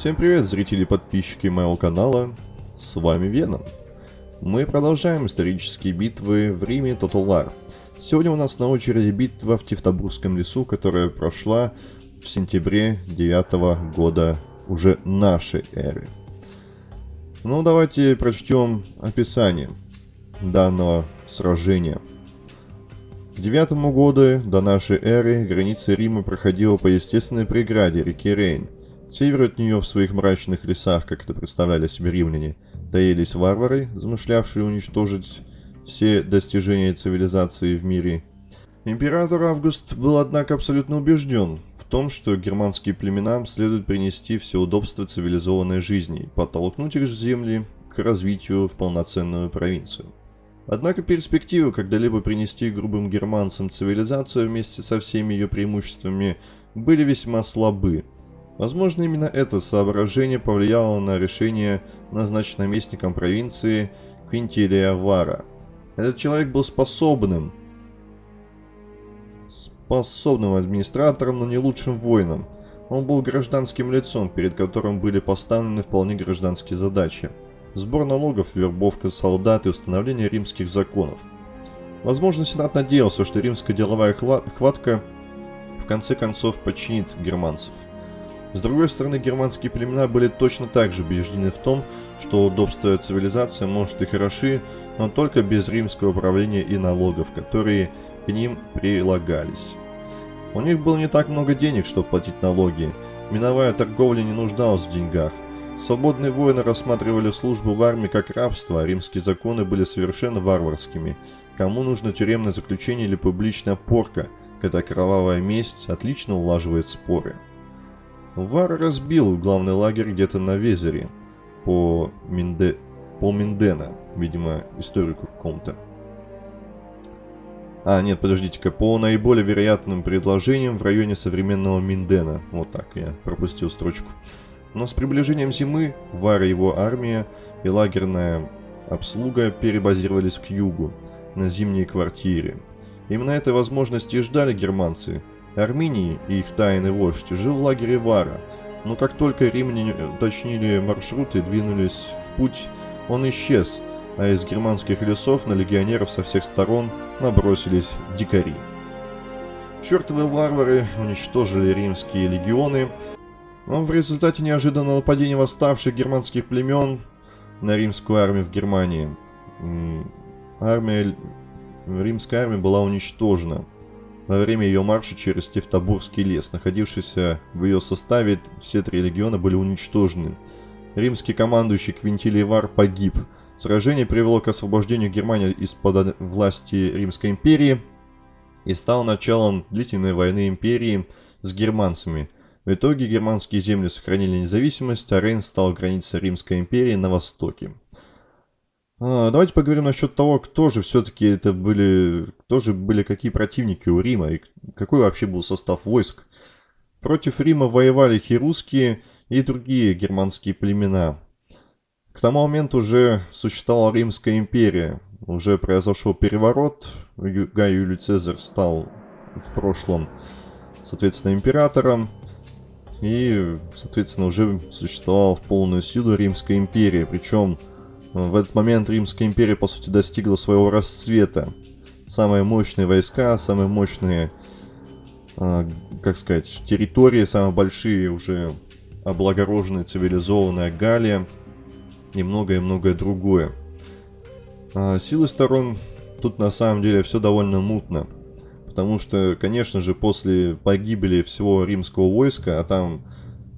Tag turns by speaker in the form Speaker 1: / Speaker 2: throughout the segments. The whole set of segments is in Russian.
Speaker 1: Всем привет, зрители и подписчики моего канала, с вами Веном. Мы продолжаем исторические битвы в Риме Total War. Сегодня у нас на очереди битва в Тевтобурском лесу, которая прошла в сентябре 9 года уже нашей эры. Ну, давайте прочтем описание данного сражения. К девятому году до нашей эры граница Рима проходила по естественной преграде реки Рейн – северу от нее в своих мрачных лесах, как это представляли себе римляне, таились варвары, замышлявшие уничтожить все достижения цивилизации в мире. Император Август был, однако, абсолютно убежден в том, что германским племенам следует принести все удобства цивилизованной жизни, подтолкнуть их земли к развитию в полноценную провинцию. Однако перспективы когда-либо принести грубым германцам цивилизацию вместе со всеми ее преимуществами были весьма слабы – Возможно, именно это соображение повлияло на решение назначить наместником провинции Квинтилия Вара. Этот человек был способным, способным администратором, но не лучшим воином. Он был гражданским лицом, перед которым были поставлены вполне гражданские задачи. Сбор налогов, вербовка солдат и установление римских законов. Возможно, Сенат надеялся, что римская деловая хватка в конце концов подчинит германцев. С другой стороны, германские племена были точно так же убеждены в том, что удобство цивилизации может и хороши, но только без римского управления и налогов, которые к ним прилагались. У них было не так много денег, чтобы платить налоги. Миновая торговля не нуждалась в деньгах. Свободные воины рассматривали службу в армии как рабство, а римские законы были совершенно варварскими. Кому нужно тюремное заключение или публичная порка, когда кровавая месть отлично улаживает споры. Вар разбил главный лагерь где-то на Везере по, Минде... по Миндена, видимо, историку какому-то. А, нет, подождите-ка, по наиболее вероятным предложениям в районе современного Миндена. Вот так, я пропустил строчку. Но с приближением зимы Вар и его армия и лагерная обслуга перебазировались к югу, на зимние квартиры. Именно этой возможности и ждали германцы – Армении и их тайный вождь жил в лагере Вара, но как только римляне уточнили маршрут и двинулись в путь, он исчез, а из германских лесов на легионеров со всех сторон набросились дикари. Чертовы варвары уничтожили римские легионы, но в результате неожиданного нападения восставших германских племен на римскую армию в Германии. Армия, римская армия была уничтожена – во время ее марша через Тевтобурский лес, находившийся в ее составе, все три легиона были уничтожены. Римский командующий Квинтилий Вар погиб. Сражение привело к освобождению Германии из-под власти Римской империи и стало началом длительной войны империи с германцами. В итоге германские земли сохранили независимость, а Рейн стал границей Римской империи на востоке. А, давайте поговорим насчет того, кто же все-таки это были, кто же были какие противники у Рима и какой вообще был состав войск. Против Рима воевали херусские и другие германские племена. К тому моменту уже существовала Римская империя, уже произошел переворот, Гай Юлий Цезарь стал в прошлом, соответственно, императором, и, соответственно, уже существовала в полную силу Римская империя, причем в этот момент Римская империя, по сути, достигла своего расцвета. Самые мощные войска, самые мощные, э, как сказать, территории, самые большие уже облагороженная, цивилизованная Галия и многое-многое другое. А силы сторон тут на самом деле все довольно мутно. Потому что, конечно же, после погибели всего римского войска, а там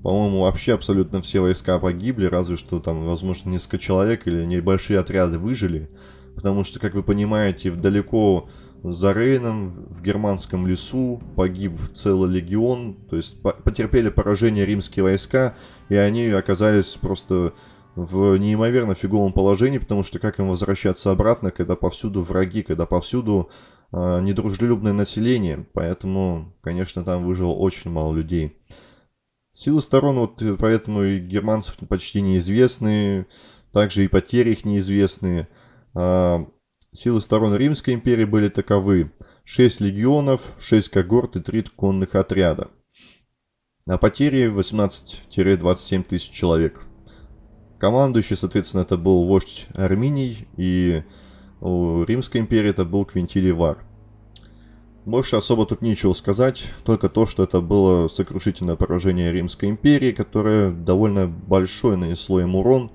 Speaker 1: по-моему, вообще абсолютно все войска погибли, разве что там, возможно, несколько человек или небольшие отряды выжили. Потому что, как вы понимаете, далеко за Рейном, в германском лесу, погиб целый легион. То есть потерпели поражение римские войска, и они оказались просто в неимоверно фиговом положении, потому что как им возвращаться обратно, когда повсюду враги, когда повсюду э, недружелюбное население. Поэтому, конечно, там выжило очень мало людей. Силы сторон, вот э, поэтому и германцев почти неизвестны, также и потери их неизвестные. А, силы сторон Римской империи были таковы. 6 легионов, 6 когорт и 3 конных отряда. А потери 18-27 тысяч человек. Командующий, соответственно, это был вождь Арминий, и у Римской империи это был Квинтилий Вар. Больше особо тут нечего сказать, только то, что это было сокрушительное поражение Римской империи, которое довольно большой нанесло им урон,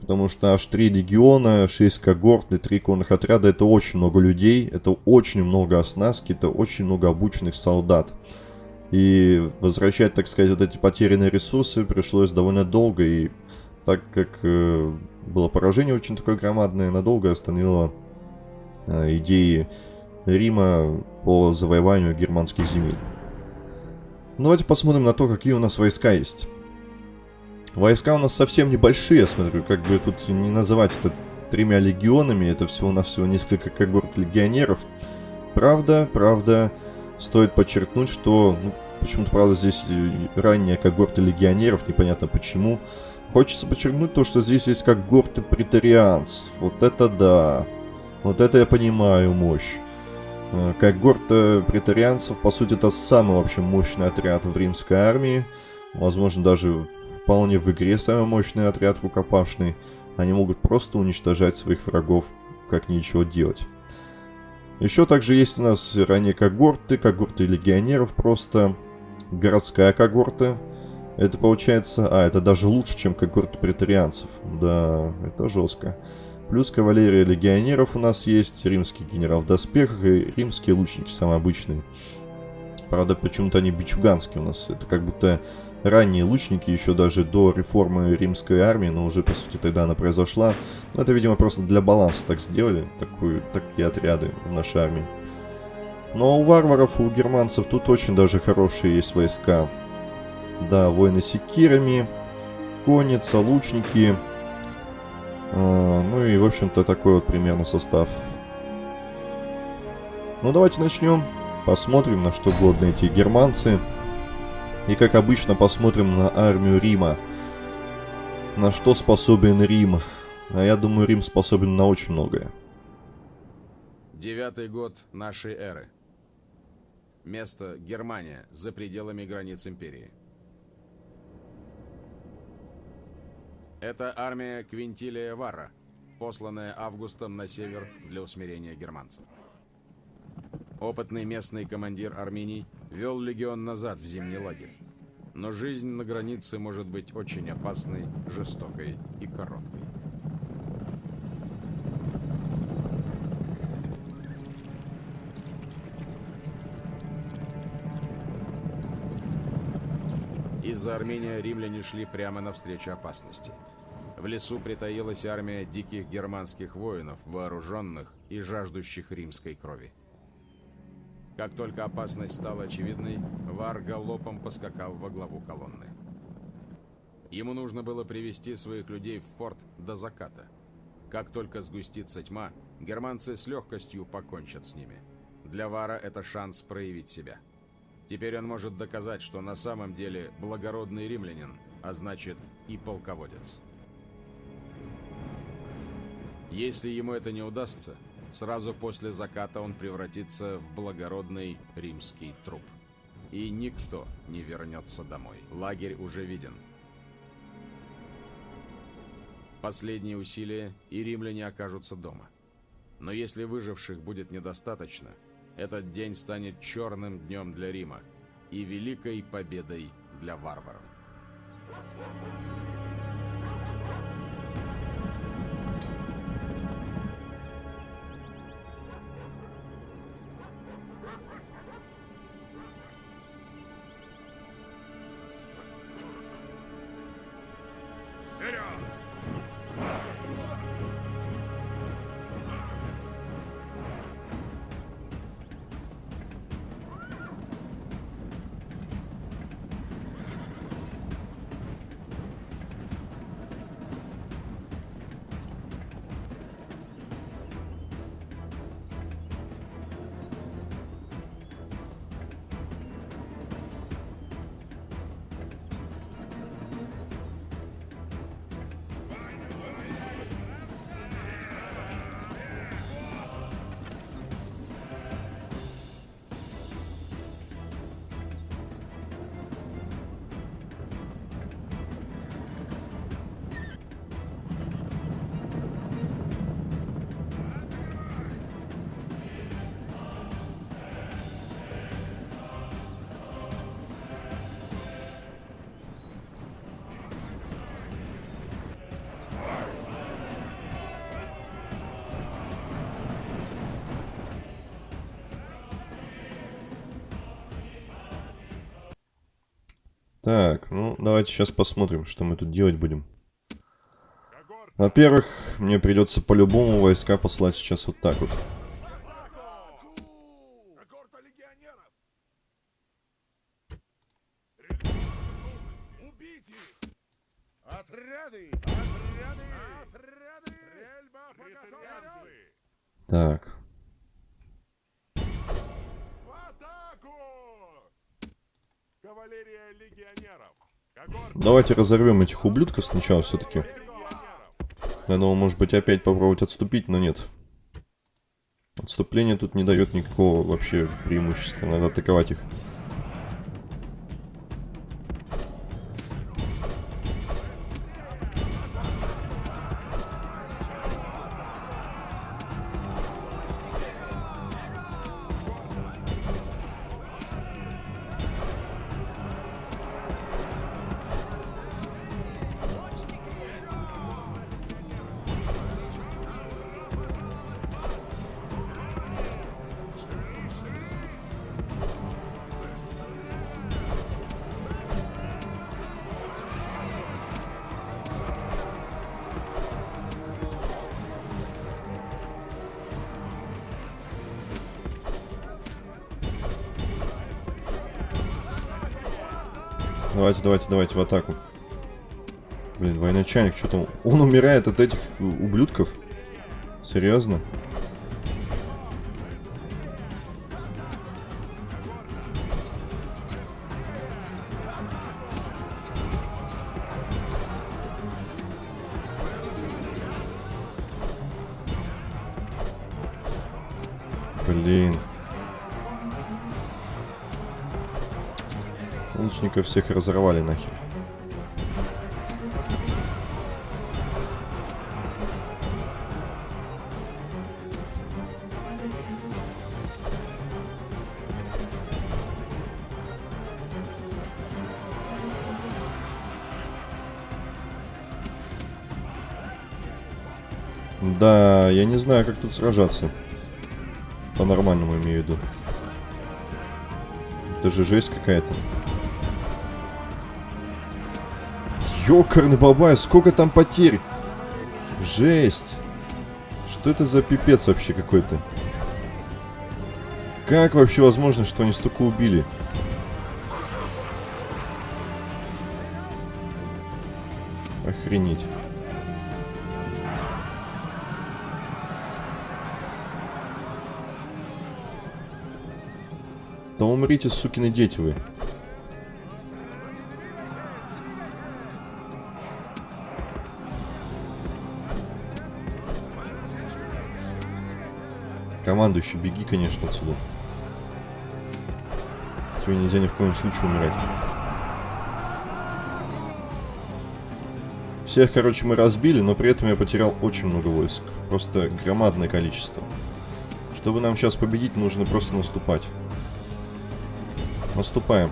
Speaker 1: потому что аж 3 легиона, 6 когорт и 3 конных отряда это очень много людей, это очень много оснастки, это очень много обученных солдат. И возвращать, так сказать, вот эти потерянные ресурсы пришлось довольно долго, и так как э, было поражение очень такое громадное, надолго остановило э, идеи Рима по завоеванию германских земель. Ну, давайте посмотрим на то, какие у нас войска есть. Войска у нас совсем небольшие, я смотрю, как бы тут не называть это тремя легионами, это всего-навсего несколько когорт легионеров. Правда, правда, стоит подчеркнуть, что ну, почему-то, правда, здесь ранняя когорта легионеров, непонятно почему. Хочется подчеркнуть то, что здесь есть когорты претарианцев. Вот это да. Вот это я понимаю мощь. Э, когорта претарианцев, по сути, это самый вообще мощный отряд в римской армии. Возможно, даже вполне в игре самый мощный отряд рукопашный. Они могут просто уничтожать своих врагов, как ничего делать. Еще также есть у нас ранее когорты, когорты легионеров просто, городская когорта. Это получается... А, это даже лучше, чем когорты претарианцев. Да, это жестко. Плюс кавалерия легионеров у нас есть, римский генерал в доспехах и римские лучники самые обычные. Правда, почему-то они бичуганские у нас. Это как будто ранние лучники, еще даже до реформы римской армии, но уже, по сути, тогда она произошла. Но это, видимо, просто для баланса так сделали, такую, такие отряды в нашей армии. Но у варваров, у германцев тут очень даже хорошие есть войска. Да, воины с секирами, конница, лучники. А, ну и, в общем-то, такой вот примерно состав. Ну, давайте начнем. Посмотрим, на что годны эти германцы. И как обычно посмотрим на армию Рима. На что способен Рим. А я думаю, Рим способен на очень многое.
Speaker 2: Девятый год нашей эры. Место Германия, за пределами границ империи. Это армия Квинтилия Варра, посланная Августом на север для усмирения германцев. Опытный местный командир Арминий вел легион назад в зимний лагерь. Но жизнь на границе может быть очень опасной, жестокой и короткой. Из-за Армения римляне шли прямо навстречу опасности. В лесу притаилась армия диких германских воинов, вооруженных и жаждущих римской крови. Как только опасность стала очевидной, Вар галопом поскакал во главу колонны. Ему нужно было привести своих людей в форт до заката. Как только сгустится тьма, германцы с легкостью покончат с ними. Для Вара это шанс проявить себя. Теперь он может доказать, что на самом деле благородный римлянин, а значит и полководец. Если ему это не удастся, Сразу после заката он превратится в благородный римский труп. И никто не вернется домой. Лагерь уже виден. Последние усилия, и римляне окажутся дома. Но если выживших будет недостаточно, этот день станет черным днем для Рима и великой победой для варваров.
Speaker 1: Так, ну давайте сейчас посмотрим, что мы тут делать будем. Во-первых, мне придется по-любому войска послать сейчас вот так вот. Давайте разорвем этих ублюдков сначала все-таки. Я думал, может быть, опять попробовать отступить, но нет. Отступление тут не дает никакого вообще преимущества. Надо атаковать их. Давайте, давайте, давайте в атаку. Блин, военачальник, что там? Он умирает от этих ублюдков? Серьезно? Всех разорвали нахер. Да, я не знаю, как тут сражаться. По-нормальному имею в виду. Это же жесть какая-то. Ёкарный бабай, сколько там потерь? Жесть. Что это за пипец вообще какой-то? Как вообще возможно, что они столько убили? Охренеть. Да умрите, сукины дети вы. Командующий, беги, конечно, отсюда. Тебе нельзя ни в коем случае умирать. Всех, короче, мы разбили, но при этом я потерял очень много войск. Просто громадное количество. Чтобы нам сейчас победить, нужно просто наступать. Наступаем.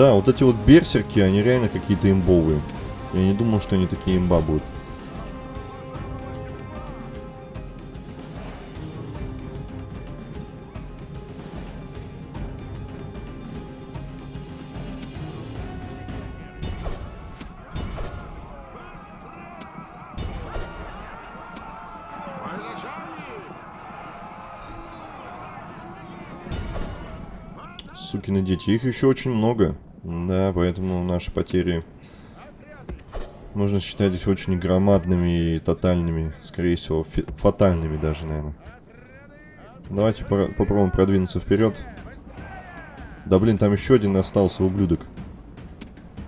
Speaker 1: Да, вот эти вот берсерки, они реально какие-то имбовые. Я не думал, что они такие имба будут. Сукины дети. Их еще очень много. Да, поэтому наши потери... Можно считать их очень громадными и тотальными. Скорее всего, фатальными даже, наверное. Давайте попробуем продвинуться вперед. Да блин, там еще один остался, ублюдок.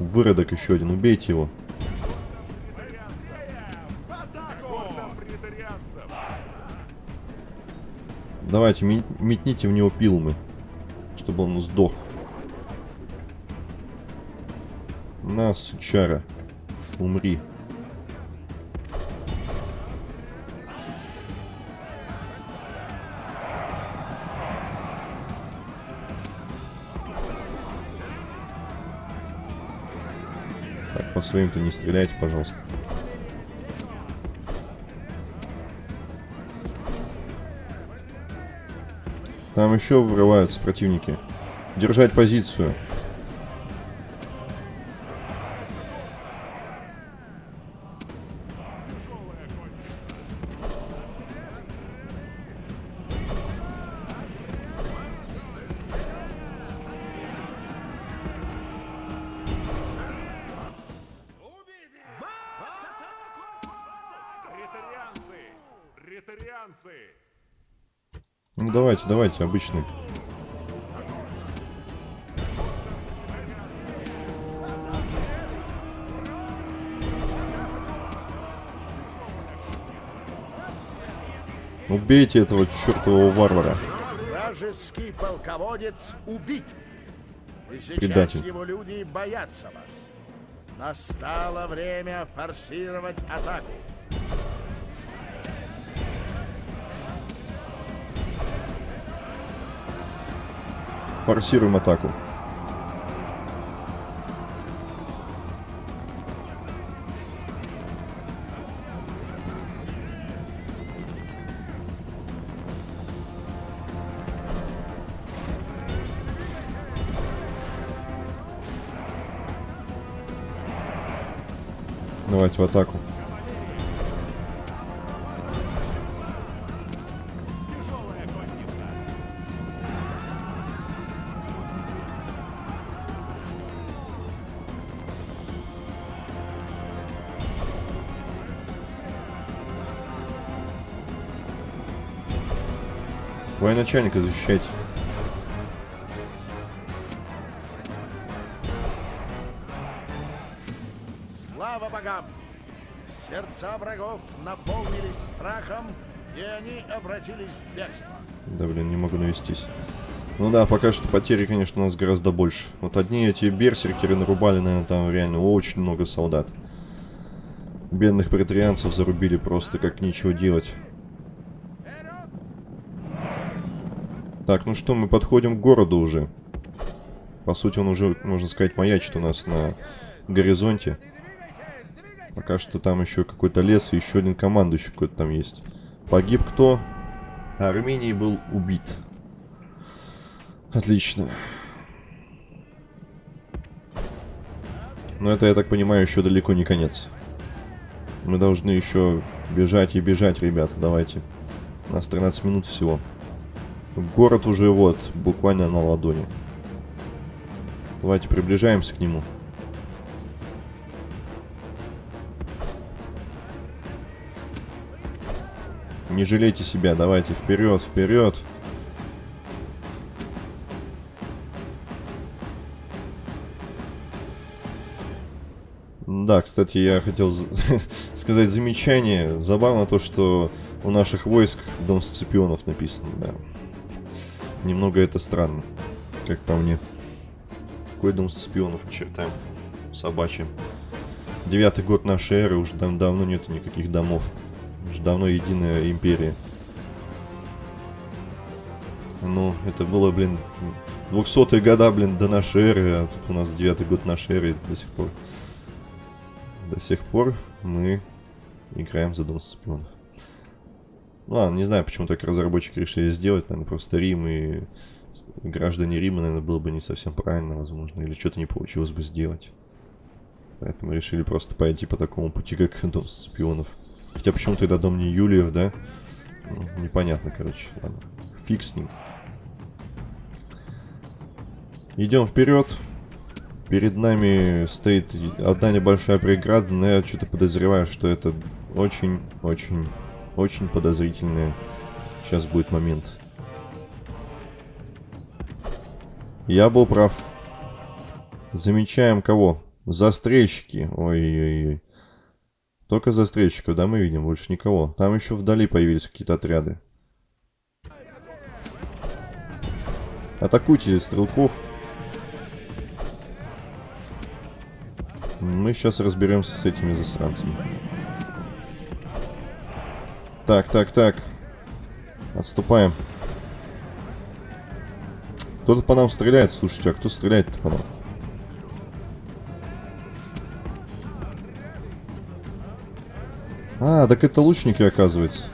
Speaker 1: Выродок еще один, убейте его. Давайте, метните в него пилмы чтобы он сдох. На, сучара. Умри. Так, по своим-то не стреляйте, пожалуйста. Там еще врываются противники. Держать позицию. Ну давайте, давайте, обычный. Убейте этого чертового варвара.
Speaker 3: Вражеский полководец убит. И сейчас
Speaker 1: Предатель.
Speaker 3: его люди боятся вас. Настало время форсировать атаку.
Speaker 1: Форсируем атаку. Давайте в атаку. Военачальника защищайте.
Speaker 3: Слава богам! Сердца врагов наполнились страхом, и они обратились в бегство.
Speaker 1: Да, блин, не могу навестись. Ну да, пока что потери, конечно, у нас гораздо больше. Вот одни эти берсеркеры нарубали, наверное, там реально очень много солдат. Бедных претарианцев зарубили просто как нечего делать. Так, ну что, мы подходим к городу уже. По сути, он уже, можно сказать, маячит у нас на горизонте. Пока что там еще какой-то лес и еще один командующий какой-то там есть. Погиб кто? Армений был убит. Отлично. Но это, я так понимаю, еще далеко не конец. Мы должны еще бежать и бежать, ребята, давайте. У нас 13 минут всего. Город уже вот, буквально на ладони. Давайте приближаемся к нему. Не жалейте себя, давайте вперед, вперед. Да, кстати, я хотел за- сказать замечание. Забавно то, что у наших войск Дом Сципионов написано, да. Немного это странно, как по мне. Какой Дом Сципионов к чертам собачьим. Девятый год нашей эры, уже дав- давно нету никаких домов. Уже давно единая империя. Ну, это было, блин, 200-е года, блин, до нашей эры, а тут у нас девятый год нашей эры до сих пор. До сих пор мы играем за Дом Сципионов. Ладно, не знаю, почему так разработчики решили сделать. Наверное, просто Рим и граждане Рима, наверное, было бы не совсем правильно, возможно. Или что-то не получилось бы сделать. Поэтому решили просто пойти по такому пути, как Дом Сципионов. Хотя почему тогда Дом не Юлиев, да? Ну, непонятно, короче. Ладно. Фиг с ним. Идем вперед. Перед нами стоит одна небольшая преграда, но я что-то подозреваю, что это очень-очень, очень подозрительный сейчас будет момент. Я был прав. Замечаем кого? Застрельщики. Ой-ой-ой. Только застрельщиков, да, мы видим, больше никого. Там еще вдали появились какие-то отряды. Атакуйте стрелков. Мы сейчас разберемся с этими засранцами. Так, так, так. Отступаем. Кто-то по нам стреляет, слушайте, а кто стреляет-то по нам? А, так это лучники, оказывается.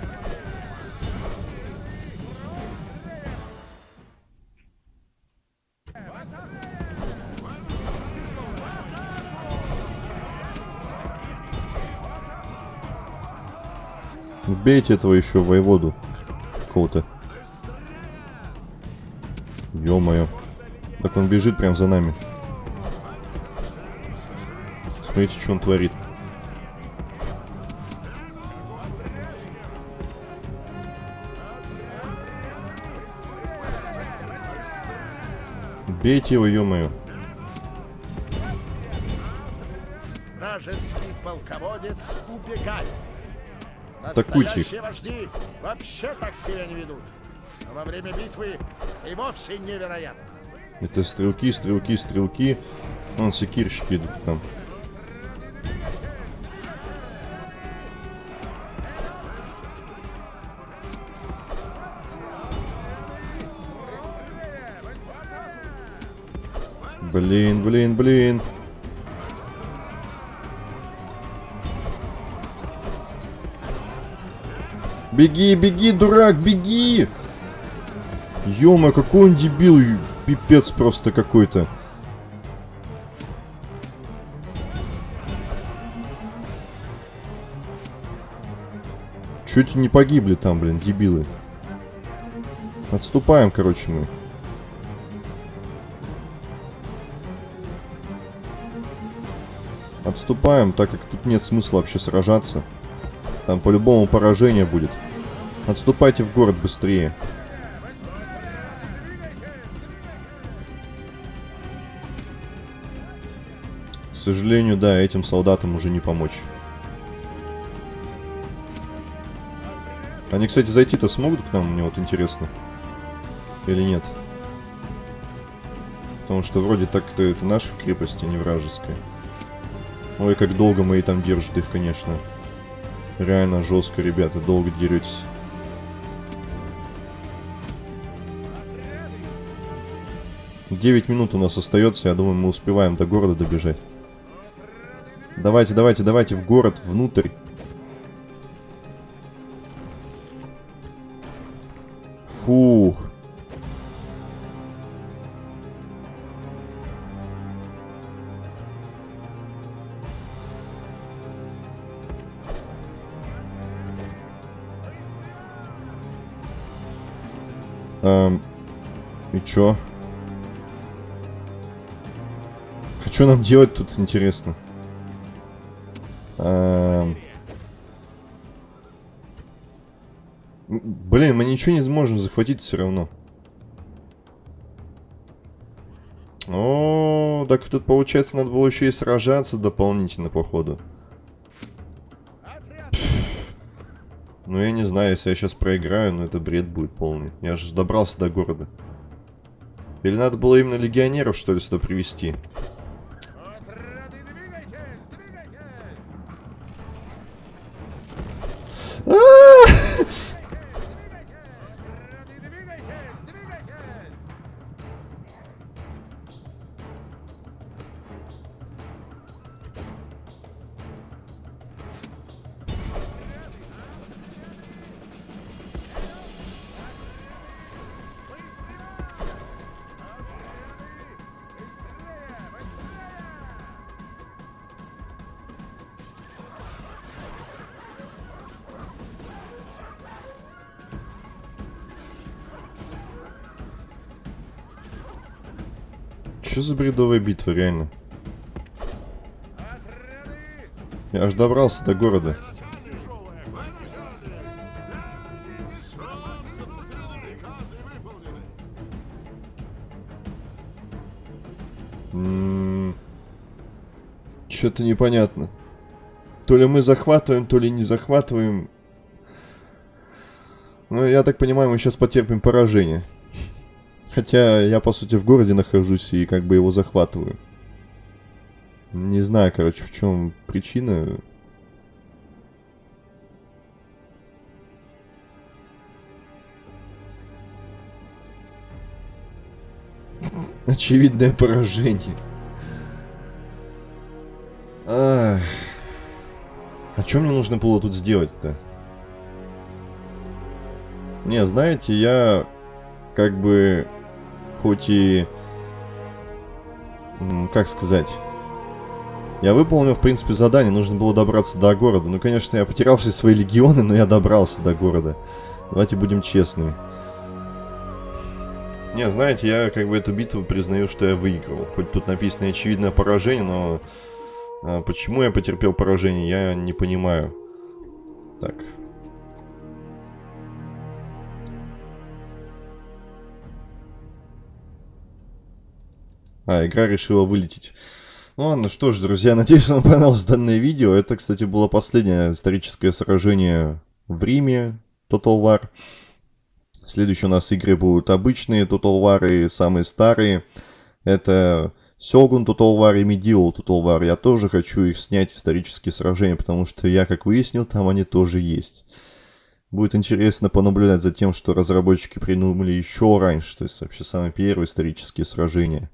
Speaker 1: Убейте этого еще воеводу. Какого-то. Ё-моё. Так он бежит прям за нами. Смотрите, что он творит. Бейте его, ё-моё.
Speaker 3: Вражеский полководец убегает. Настоящие вожди вообще так себя не ведут. Но во время битвы и вовсе невероятно.
Speaker 1: Это стрелки, стрелки, стрелки. Вон секирщики идут там. Блин, блин, блин. Беги, беги, дурак, беги! Ё-моё, какой он дебил, пипец просто какой-то. Чуть не погибли там, блин, дебилы. Отступаем, короче, мы. Отступаем, так как тут нет смысла вообще сражаться. Там по-любому поражение будет. Отступайте в город быстрее. К сожалению, да, этим солдатам уже не помочь. Они, кстати, зайти-то смогут к нам, мне вот интересно. Или нет? Потому что вроде так-то это наша крепость, а не вражеская. Ой, как долго мои там держат их, конечно. Реально жестко, ребята, долго деретесь. Девять минут у нас остается, я думаю, мы успеваем до города добежать. Давайте, давайте, давайте в город, внутрь. Фух. Эм, и чё? Что нам делать тут, интересно? Эм... Блин, мы ничего не сможем захватить все равно. О, так тут получается надо было еще и сражаться дополнительно, походу. Ну, я не знаю, если я сейчас проиграю, но это бред будет полный. Я же добрался до города. Или надо было именно легионеров, что ли, сюда привести? Что за бредовая битва, реально? Я аж добрался до города. Что-то непонятно. То ли мы захватываем, то ли не захватываем. Ну, я так понимаю, мы сейчас потерпим поражение. Хотя я, по сути, в городе нахожусь и как бы его захватываю. Не знаю, короче, в чем причина. Очевидное поражение. А что мне нужно было тут сделать-то? Не, знаете, я как бы хоть и... Как сказать? Я выполнил, в принципе, задание. Нужно было добраться до города. Ну, конечно, я потерял все свои легионы, но я добрался до города. Давайте будем честны. Не, знаете, я как бы эту битву признаю, что я выиграл. Хоть тут написано очевидное поражение, но... А, почему я потерпел поражение, я не понимаю. Так. А, игра решила вылететь. Ну ладно, что ж, друзья, надеюсь, вам понравилось данное видео. Это, кстати, было последнее историческое сражение в Риме, Total War. Следующие у нас игры будут обычные Total War и самые старые. Это Сёгун Total War и Medieval Total War. Я тоже хочу их снять, исторические сражения, потому что я, как выяснил, там они тоже есть. Будет интересно понаблюдать за тем, что разработчики придумали еще раньше, то есть вообще самые первые исторические сражения.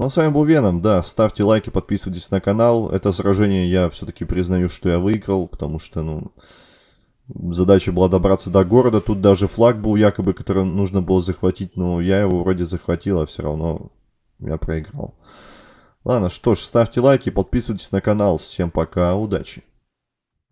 Speaker 1: Ну а с вами был Веном, да, ставьте лайки, подписывайтесь на канал. Это сражение я все-таки признаю, что я выиграл, потому что, ну, задача была добраться до города. Тут даже флаг был якобы, который нужно было захватить, но я его вроде захватил, а все равно я проиграл. Ладно, что ж, ставьте лайки, подписывайтесь на канал. Всем пока, удачи!